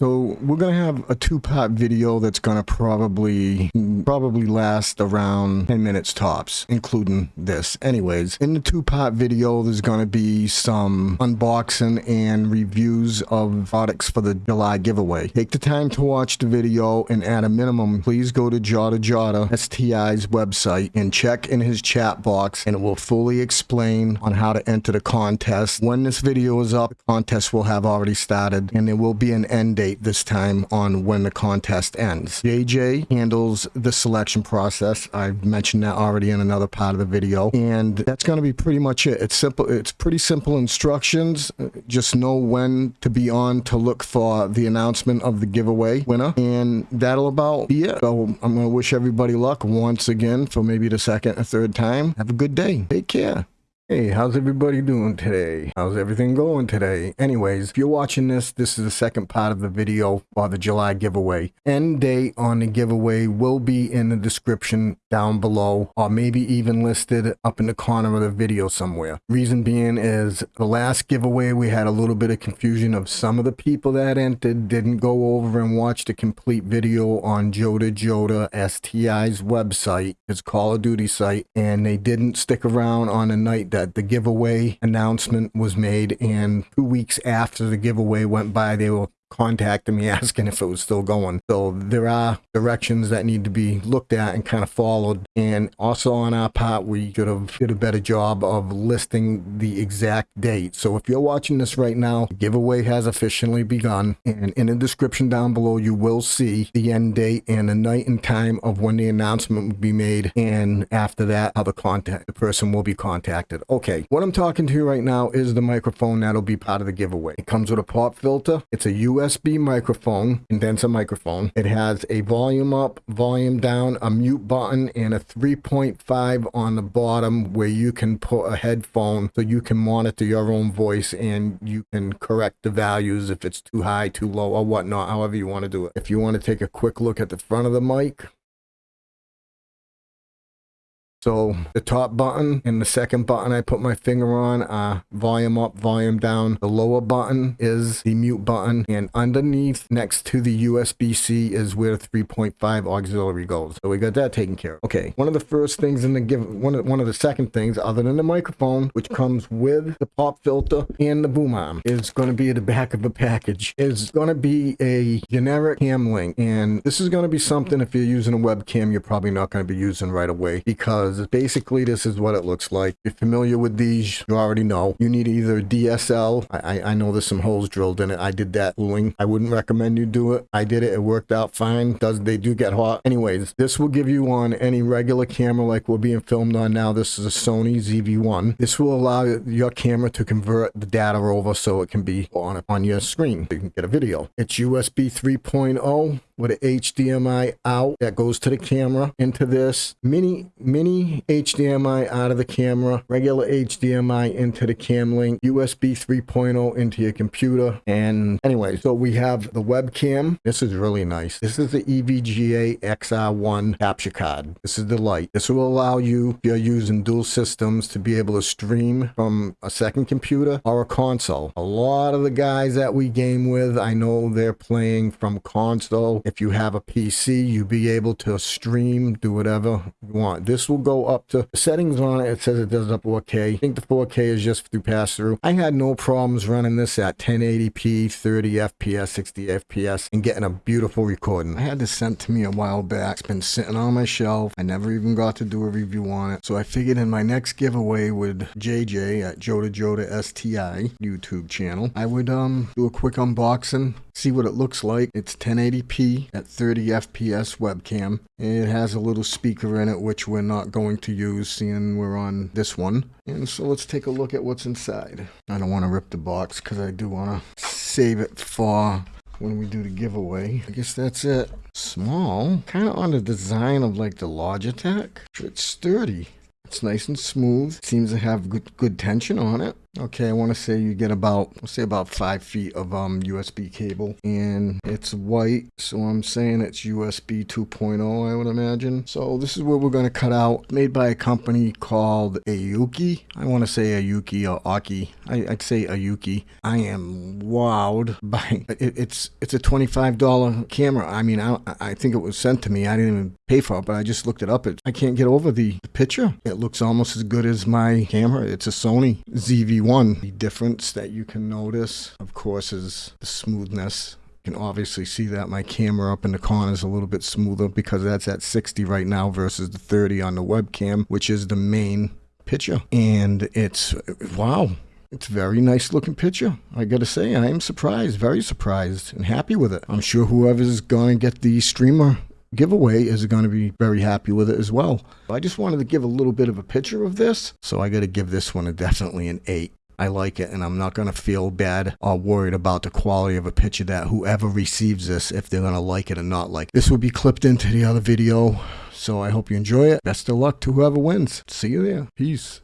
So we're gonna have a two-part video that's gonna probably probably last around 10 minutes tops, including this. Anyways, in the two-part video, there's gonna be some unboxing and reviews of products for the July giveaway. Take the time to watch the video, and at a minimum, please go to Jada Jota STI's website and check in his chat box, and it will fully explain on how to enter the contest. When this video is up, the contest will have already started, and there will be an end date this time on when the contest ends. JJ handles the selection process. I've mentioned that already in another part of the video, and that's going to be pretty much it. It's simple. It's pretty simple instructions. Just know when to be on to look for the announcement of the giveaway winner, and that'll about be it. So I'm going to wish everybody luck once again for maybe the second or third time. Have a good day. Take care. Hey, how's everybody doing today? How's everything going today? Anyways, if you're watching this, this is the second part of the video for the July giveaway. End date on the giveaway will be in the description down below, or maybe even listed up in the corner of the video somewhere. Reason being is the last giveaway, we had a little bit of confusion of some of the people that entered didn't go over and watch the complete video on Jota Jota STI's website, his Call of Duty site, and they didn't stick around on the night that the giveaway announcement was made and two weeks after the giveaway went by they were contacted me asking if it was still going. So there are directions that need to be looked at and kind of followed. And also on our part, we should have did a better job of listing the exact date. So if you're watching this right now, the giveaway has officially begun. And in the description down below, you will see the end date and the night and time of when the announcement will be made. And after that, how the contact the person will be contacted. Okay, what I'm talking to you right now is the microphone that'll be part of the giveaway. It comes with a pop filter. It's a USB USB microphone, condenser microphone. It has a volume up, volume down, a mute button, and a 3.5 on the bottom where you can put a headphone so you can monitor your own voice and you can correct the values if it's too high, too low, or whatnot, however you want to do it. If you want to take a quick look at the front of the mic, so the top button and the second button I put my finger on are volume up, volume down. The lower button is the mute button and underneath next to the USB-C is where 3.5 auxiliary goes. So we got that taken care of. Okay, one of the first things in the give, one of, one of the second things other than the microphone, which comes with the pop filter and the boom arm, is going to be at the back of the package, is going to be a generic cam link. And this is going to be something if you're using a webcam, you're probably not going to be using right away because because basically this is what it looks like. If you're familiar with these, you already know. You need either DSL. I, I know there's some holes drilled in it. I did that fooling. I wouldn't recommend you do it. I did it. It worked out fine. Does They do get hot. Anyways, this will give you on any regular camera like we're being filmed on now. This is a Sony ZV-1. This will allow your camera to convert the data over so it can be on, on your screen. You can get a video. It's USB 3.0 with an HDMI out that goes to the camera into this mini mini HDMI out of the camera, regular HDMI into the cam link, USB 3.0 into your computer. And anyway, so we have the webcam. This is really nice. This is the EVGA XR1 capture card. This is the light. This will allow you, if you're using dual systems, to be able to stream from a second computer or a console. A lot of the guys that we game with, I know they're playing from console if you have a PC, you'll be able to stream, do whatever you want. This will go up to settings on it. It says it does up 4K. I think the 4K is just through pass through. I had no problems running this at 1080p, 30 FPS, 60 FPS, and getting a beautiful recording. I had this sent to me a while back. It's been sitting on my shelf. I never even got to do a review on it. So I figured in my next giveaway with JJ at Joda Joda STI YouTube channel, I would um do a quick unboxing see what it looks like. It's 1080p at 30 FPS webcam. It has a little speaker in it, which we're not going to use seeing we're on this one. And so let's take a look at what's inside. I don't want to rip the box because I do want to save it for when we do the giveaway. I guess that's it. Small, kind of on the design of like the Logitech. It's sturdy. It's nice and smooth. Seems to have good, good tension on it. Okay, I want to say you get about, let's say about five feet of um USB cable, and it's white, so I'm saying it's USB 2.0, I would imagine. So this is what we're going to cut out, made by a company called Ayuki. I want to say Ayuki or Aki. I, I'd say Ayuki. I am wowed by it, it's it's a $25 camera. I mean, I, I think it was sent to me. I didn't even pay for it, but I just looked it up. It, I can't get over the, the picture. It looks almost as good as my camera. It's a Sony ZV-1. The difference that you can notice, of course, is the smoothness. You can obviously see that my camera up in the corner is a little bit smoother because that's at 60 right now versus the 30 on the webcam, which is the main picture. And it's, wow, it's a very nice looking picture. I gotta say, I am surprised, very surprised, and happy with it. I'm sure whoever's gonna get the streamer giveaway is going to be very happy with it as well. I just wanted to give a little bit of a picture of this, so I got to give this one a definitely an 8. I like it, and I'm not going to feel bad or worried about the quality of a picture that whoever receives this, if they're going to like it or not like. This will be clipped into the other video, so I hope you enjoy it. Best of luck to whoever wins. See you there. Peace.